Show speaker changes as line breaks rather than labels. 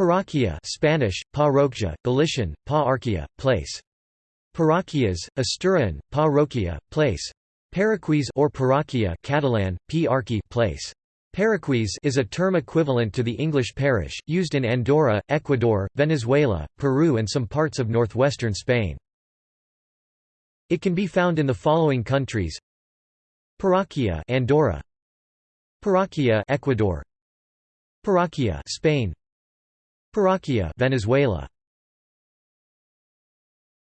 Parroquia Spanish, parroquia, Galician, pa place. Parroquias, Asturian, parroquia, place. Paraquis or parroquia Catalan, p place. Paraquis is a term equivalent to the English parish, used in Andorra, Ecuador, Venezuela, Peru and some parts of northwestern Spain. It can be found in the following countries Parroquia Andorra Parroquia Ecuador Parroquia Spain Parroquia Venezuela